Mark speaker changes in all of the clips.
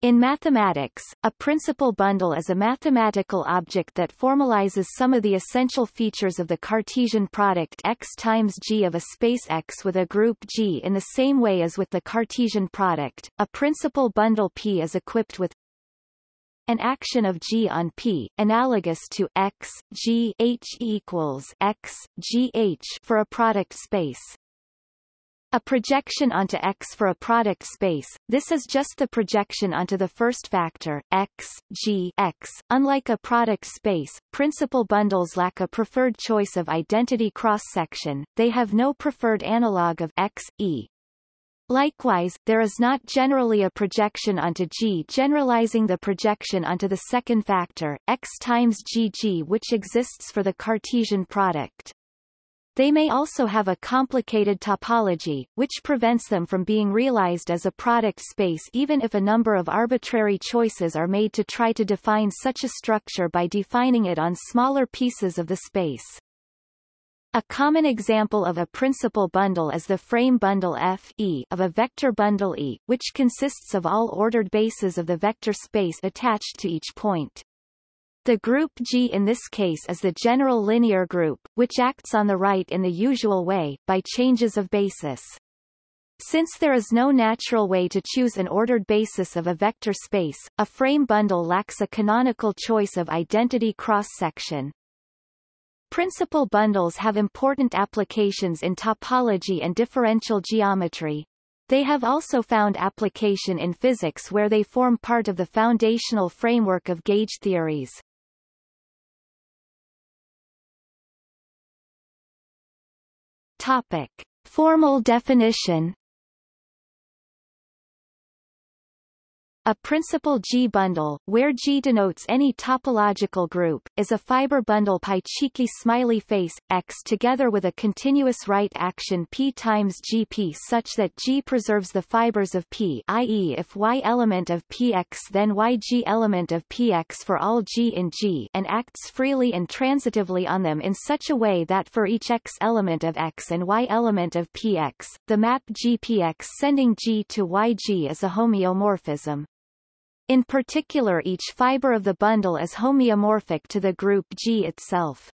Speaker 1: In mathematics, a principal bundle is a mathematical object that formalizes some of the essential features of the Cartesian product X times G of a space X with a group G in the same way as with the Cartesian product. A principal bundle P is equipped with an action of G on P, analogous to X, G H equals X, G H for a product space. A projection onto X for a product space, this is just the projection onto the first factor, X, G X. Unlike a product space, principal bundles lack a preferred choice of identity cross-section, they have no preferred analog of X, E. Likewise, there is not generally a projection onto G generalizing the projection onto the second factor, X times GG which exists for the Cartesian product. They may also have a complicated topology, which prevents them from being realized as a product space even if a number of arbitrary choices are made to try to define such a structure by defining it on smaller pieces of the space. A common example of a principal bundle is the frame bundle F e of a vector bundle E, which consists of all ordered bases of the vector space attached to each point. The group G in this case is the general linear group, which acts on the right in the usual way, by changes of basis. Since there is no natural way to choose an ordered basis of a vector space, a frame bundle lacks a canonical choice of identity cross-section. Principal bundles have important applications in topology and differential geometry. They have also found application in physics where they form part of the foundational framework of gauge theories. Topic. Formal definition A principal G-bundle, where G denotes any topological group, is a fiber bundle pi cheeky smiley face, X together with a continuous right action P times GP such that G preserves the fibers of P i.e. if Y element of Px then YG element of Px for all G in G and acts freely and transitively on them in such a way that for each X element of X and Y element of Px, the map GPX sending G to YG is a homeomorphism. In particular each fiber of the bundle is homeomorphic to the group G itself.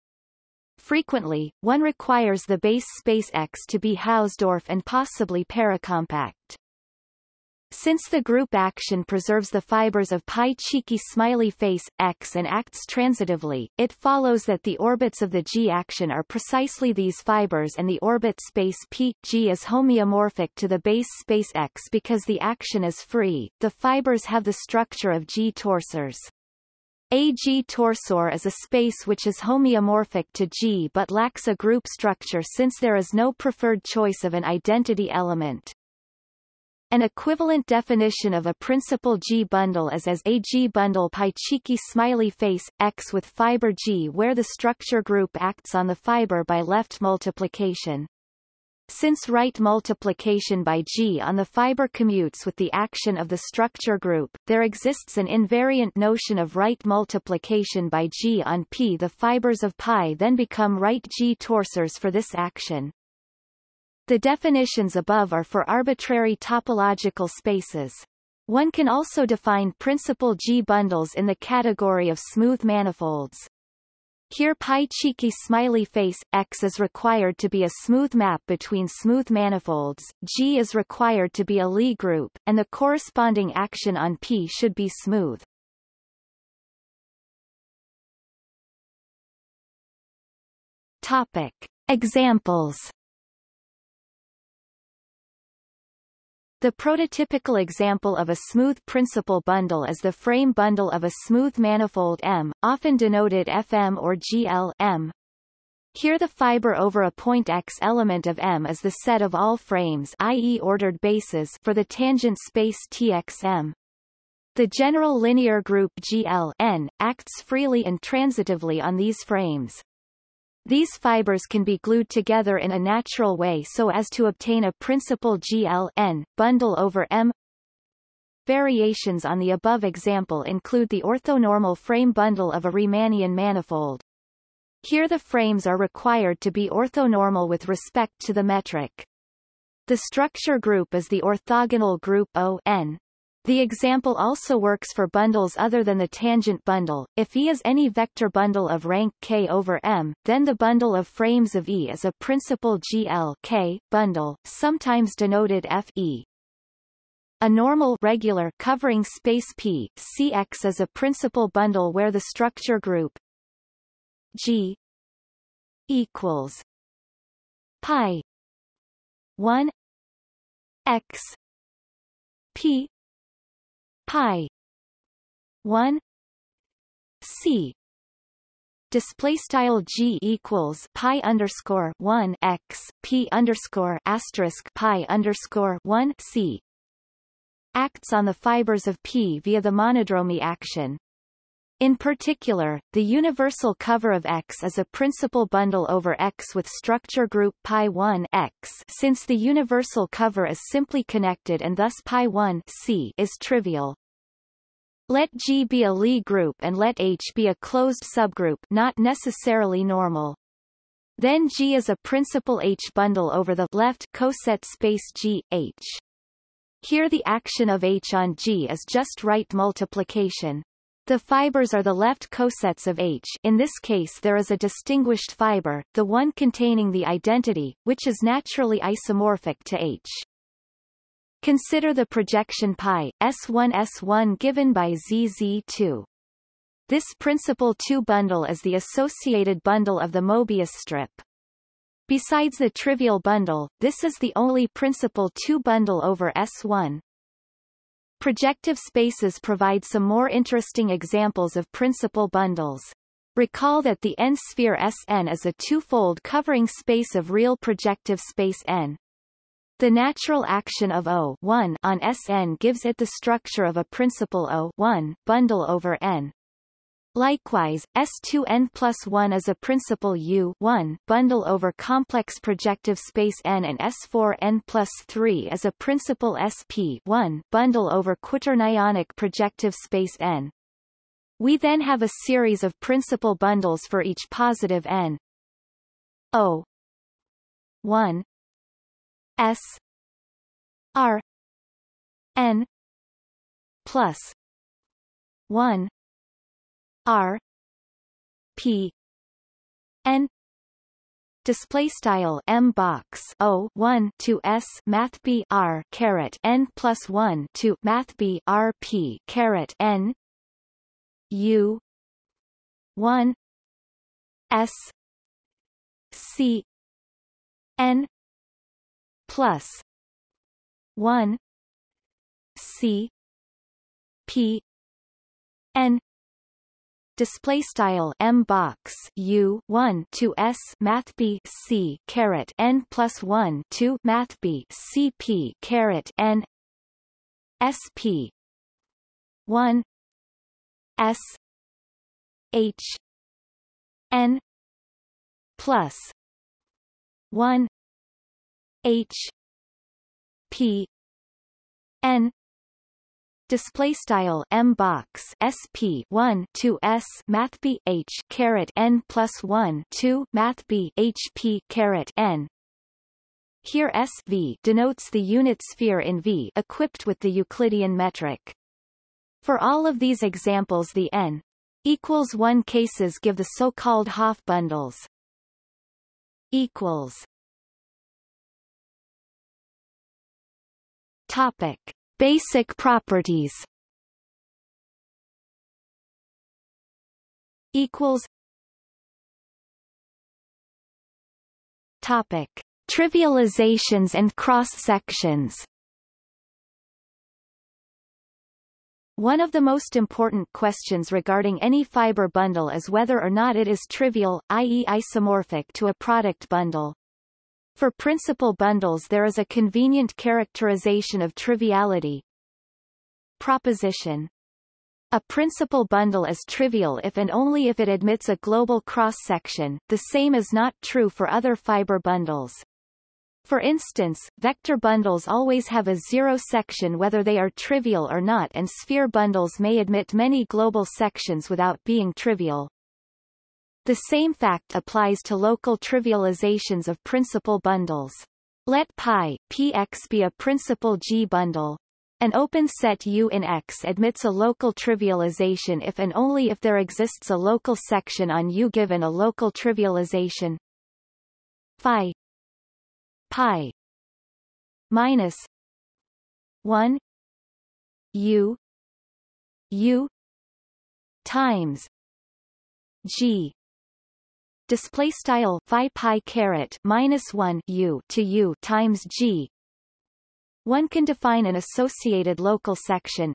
Speaker 1: Frequently, one requires the base space X to be Hausdorff and possibly paracompact. Since the group action preserves the fibers of pi cheeky smiley face, X and acts transitively, it follows that the orbits of the G action are precisely these fibers and the orbit space P, G is homeomorphic to the base space X because the action is free, the fibers have the structure of G torsors. A G torsor is a space which is homeomorphic to G but lacks a group structure since there is no preferred choice of an identity element. An equivalent definition of a principal G bundle is as a G bundle pi cheeky smiley face, X with fiber G where the structure group acts on the fiber by left multiplication. Since right multiplication by G on the fiber commutes with the action of the structure group, there exists an invariant notion of right multiplication by G on P. The fibers of pi then become right G torsors for this action. The definitions above are for arbitrary topological spaces. One can also define principal G-bundles in the category of smooth manifolds. Here pi cheeky smiley face, X is required to be a smooth map between smooth manifolds, G is required to be a Lie group, and the corresponding action on P should be smooth. Topic. Examples The prototypical example of a smooth principal bundle is the frame bundle of a smooth manifold M, often denoted FM or GL M. Here the fiber over a point X element of M is the set of all frames i.e. ordered bases for the tangent space TXM. The general linear group GL acts freely and transitively on these frames. These fibers can be glued together in a natural way so as to obtain a principal GLN, bundle over M. Variations on the above example include the orthonormal frame bundle of a Riemannian manifold. Here the frames are required to be orthonormal with respect to the metric. The structure group is the orthogonal group O n. The example also works for bundles other than the tangent bundle. If E is any vector bundle of rank K over M, then the bundle of frames of E is a principal GL K bundle, sometimes denoted Fe. A normal regular covering space P CX is a principal bundle where the structure group G equals pi 1 x p pi. 1 c. Display style g equals pi underscore 1 x p underscore asterisk pi underscore 1 c. Acts on the fibers of p via the monodromy action. In particular, the universal cover of X is a principal bundle over X with structure group pi1 X. Since the universal cover is simply connected and thus pi1 C is trivial. Let G be a Lie group and let H be a closed subgroup not necessarily normal. Then G is a principal H bundle over the left coset space G, H. Here the action of H on G is just right multiplication. The fibers are the left cosets of H in this case there is a distinguished fiber, the one containing the identity, which is naturally isomorphic to H. Consider the projection pi, S1 S1 given by ZZ2. This principal 2 bundle is the associated bundle of the Mobius strip. Besides the trivial bundle, this is the only principal 2 bundle over S1. Projective spaces provide some more interesting examples of principal bundles. Recall that the n-sphere Sn is a two-fold covering space of real projective space n. The natural action of O on Sn gives it the structure of a principal O bundle over n. Likewise, S2n plus 1 is a principal U 1 bundle over complex projective space N and S4n plus 3 is a principal SP 1 bundle over quaternionic projective space N. We then have a series of principal bundles for each positive N. O 1 S R N plus 1 R P N display style m box o 1 to s math b r caret n plus 1 to math b r p caret n u 1 s c n plus 1 c p n display style m box u 1 to s math b c caret n plus 1 to math b c p caret n sp 1 s h n plus 1 h p n display style m box sp 1 to s math b h caret n plus 1 2 math b h p caret n here SV denotes the unit sphere in V equipped with the Euclidean metric. For all of these examples the n equals 1 cases give the so-called Hopf bundles. equals Topic. Basic properties. Equals. Topic. Trivializations and cross-sections. One of the most important questions regarding any fiber bundle is whether or not it is trivial, i.e. isomorphic to a product bundle. For principal bundles there is a convenient characterization of triviality. Proposition a principal bundle is trivial if and only if it admits a global cross-section, the same is not true for other fiber bundles. For instance, vector bundles always have a zero section whether they are trivial or not and sphere bundles may admit many global sections without being trivial. The same fact applies to local trivializations of principal bundles. Let pi px be a principal G bundle. An open set U in X admits a local trivialization if and only if there exists a local section on U given a local trivialization phi pi minus 1 U U times G display style phi pi caret minus 1 u to u times g. One can define an associated local section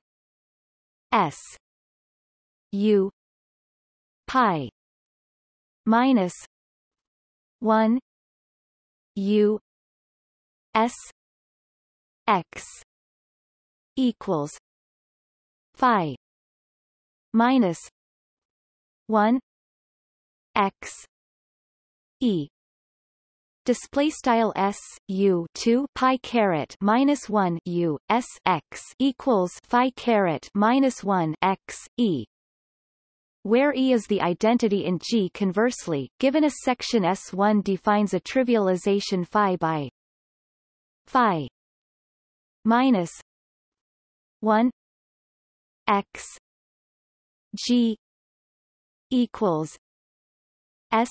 Speaker 1: s u pi minus 1 u s x equals phi minus 1 x e. Display style s u 2 pi caret minus 1 u s x equals phi caret minus 1 x e. Where E is the identity in G conversely, given a section S1 defines a trivialization phi by phi minus 1 x G equals S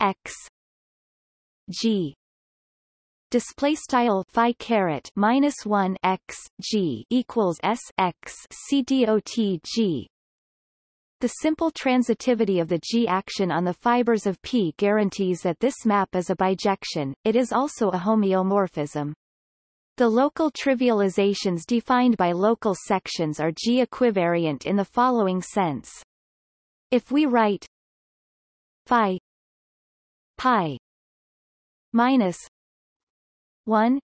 Speaker 1: X G display style phi caret minus 1 x g equals s x c dot g the simple transitivity of the G action on the fibers of P guarantees that this map is a bijection, it is also a homeomorphism. The local trivializations defined by local sections are G equivariant in the following sense. If we write phi pi minus 1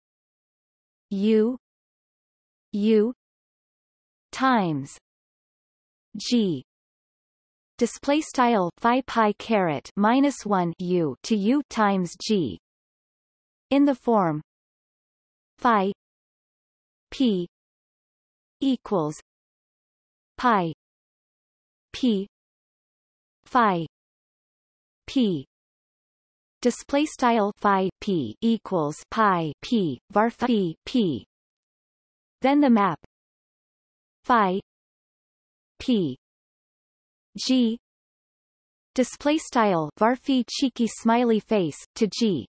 Speaker 1: u u times g. Display style phi pi caret minus 1 u to u times g. In the form phi p equals pi p phi p display style phi p equals pi p var phi p then the map. Phi p g. Display style varphi cheeky smiley face to g.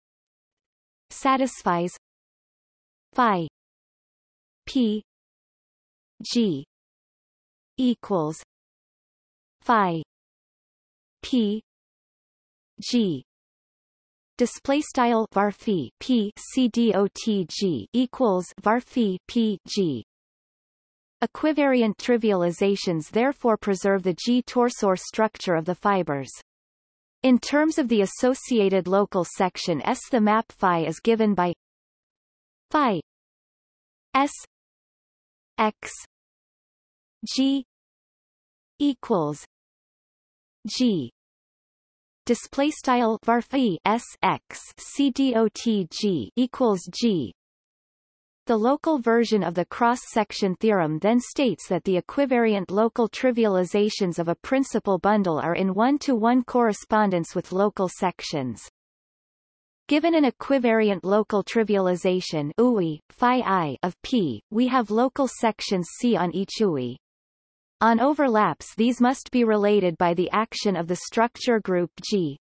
Speaker 1: Satisfies. Phi p g equals phi p G display style varphi P C D O T G equals varphi P G Equivariant trivializations therefore preserve the G-torsor structure of the fibers. In terms of the associated local section S the map phi is given by phi S X G equals G display style varphi s x c dot equals g the local version of the cross-section theorem then states that the equivariant local trivializations of a principal bundle are in one-to-one -one correspondence with local sections. Given an equivariant local trivialization UI, phi i of P, we have local sections C on each UI. On overlaps these must be related by the action of the structure group G.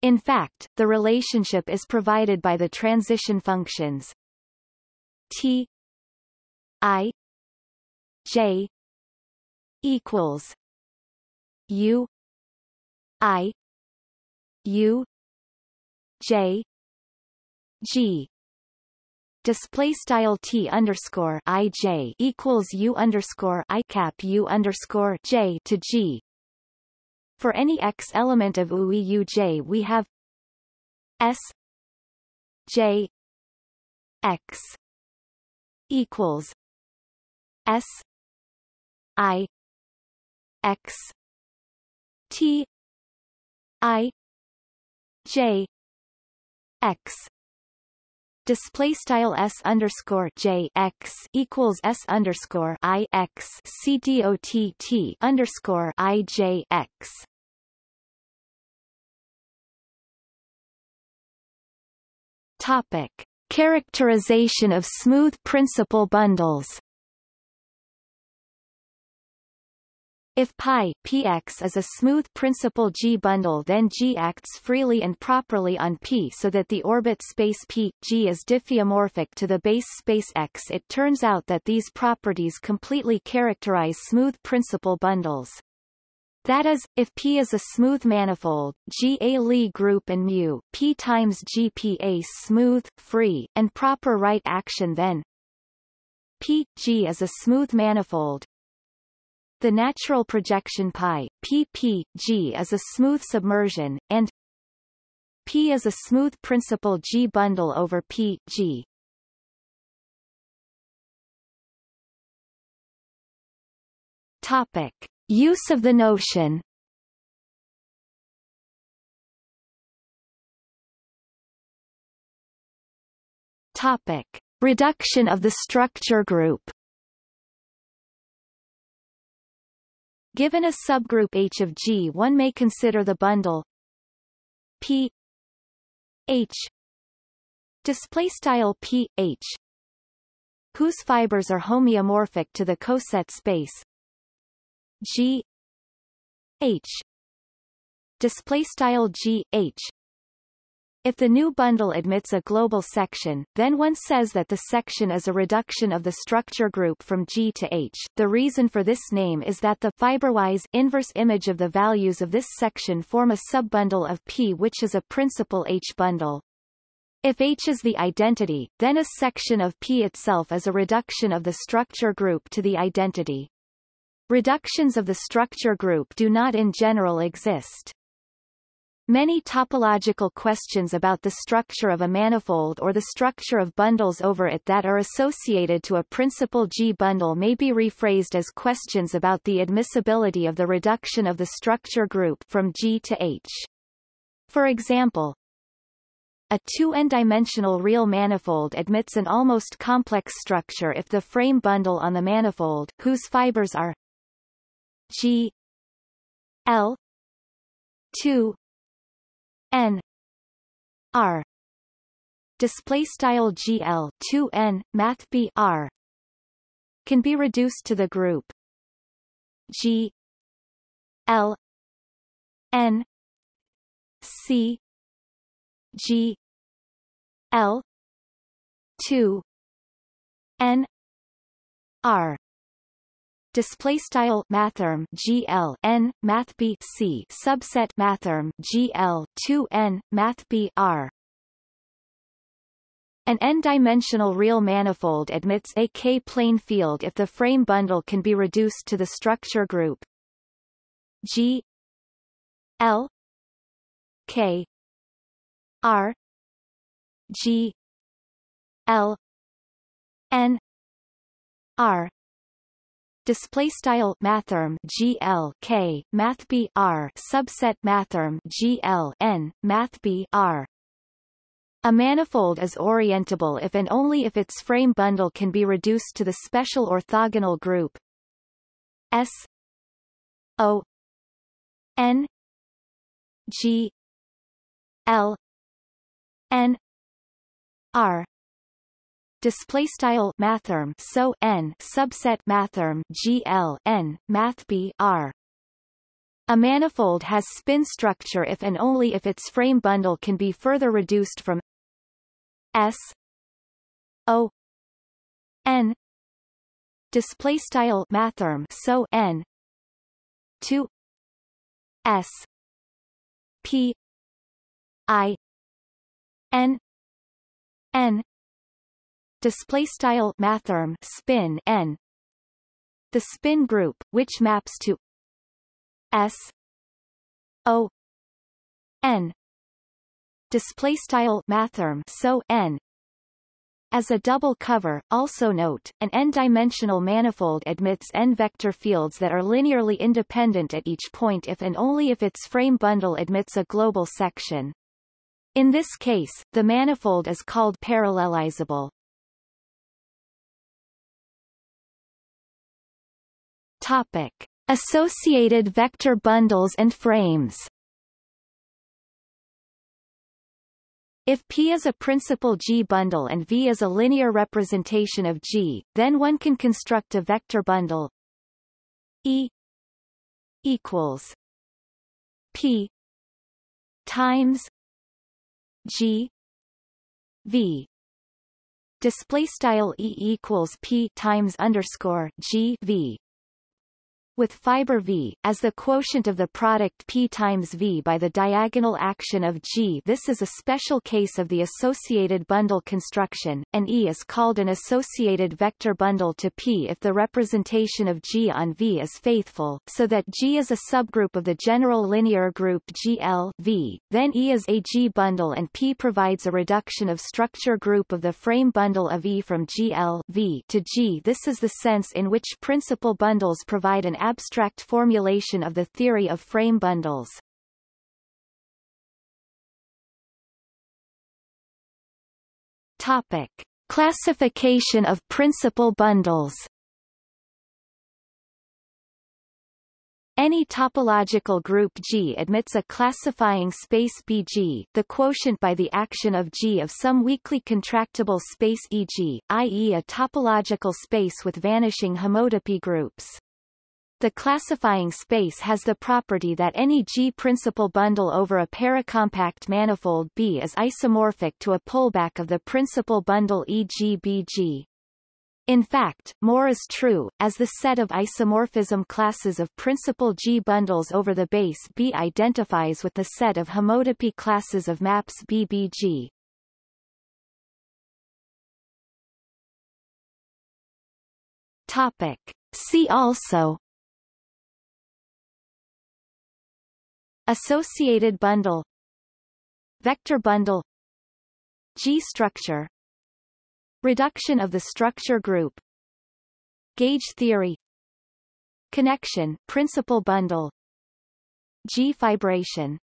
Speaker 1: In fact, the relationship is provided by the transition functions T I J equals U I U J G display style t underscore i j equals u underscore i cap u underscore j to g. For any x element of UI u j, we have s j x equals s i x t i j x display style s underscore j x equals s underscore i x c dot t underscore i j x. Topic: Characterization of smooth principal bundles If pi px is a smooth principal G bundle then G acts freely and properly on P so that the orbit space P, G is diffeomorphic to the base space X. It turns out that these properties completely characterize smooth principal bundles. That is, if P is a smooth manifold, G a Lie group and mu P times G P a smooth, free, and proper right action then P G is a smooth manifold, the natural projection pi, PPG is a smooth submersion, and P is a smooth principal G bundle over P, G. Topic. Use of the notion Topic. Reduction of the structure group Given a subgroup H of G one may consider the bundle P H display style P H whose fibers are homeomorphic to the coset space G H display style G H if the new bundle admits a global section, then one says that the section is a reduction of the structure group from G to H. The reason for this name is that the fiberwise inverse image of the values of this section form a subbundle of P which is a principal H bundle. If H is the identity, then a section of P itself is a reduction of the structure group to the identity. Reductions of the structure group do not in general exist. Many topological questions about the structure of a manifold or the structure of bundles over it that are associated to a principal G bundle may be rephrased as questions about the admissibility of the reduction of the structure group from G to H. For example, a 2n-dimensional real manifold admits an almost complex structure if the frame bundle on the manifold whose fibers are G L 2 n r display style gl 2 n math b r can be reduced to the group g l n c g l 2 n r display style mathrm GL n math B C. Subset mathrm GL 2 n math B R. An n-dimensional real manifold admits a k-plane field if the frame bundle can be reduced to the structure group. G L K R G L N R display style mathrm GL K math B R. Subset mathrm GL N math B R. A manifold is orientable if and only if its frame bundle can be reduced to the special orthogonal group. S. O. N. G. L. N. R display style mathrm so n subset mathrm gl n math b r. A manifold has spin structure if and only if its frame bundle can be further reduced from s o n display style mathrm so n to s p i n n display style mathrm spin n the spin group which maps to s o n display style mathrm so n as a double cover, also note, an n-dimensional manifold admits n-vector fields that are linearly independent at each point if and only if its frame bundle admits a global section. In this case, the manifold is called parallelizable. Topic. Associated vector bundles and frames. If P is a principal G bundle and V is a linear representation of G, then one can construct a vector bundle. E equals P times G V. Display style E equals P times underscore G V with fiber V, as the quotient of the product P times V by the diagonal action of G. This is a special case of the associated bundle construction, and E is called an associated vector bundle to P if the representation of G on V is faithful, so that G is a subgroup of the general linear group GL V. Then E is a G bundle and P provides a reduction of structure group of the frame bundle of E from GL V to G. This is the sense in which principal bundles provide an abstract formulation of the theory of frame bundles. Topic. Classification of principal bundles Any topological group G admits a classifying space BG, the quotient by the action of G of some weakly contractible space EG, i.e. a topological space with vanishing homotopy groups. The classifying space has the property that any G-principal bundle over a paracompact manifold B is isomorphic to a pullback of the principal bundle EG-BG. In fact, more is true, as the set of isomorphism classes of principal G bundles over the base B identifies with the set of homotopy classes of maps BBG. Topic. See also Associated bundle Vector bundle G-structure Reduction of the structure group Gauge theory Connection principal bundle G-fibration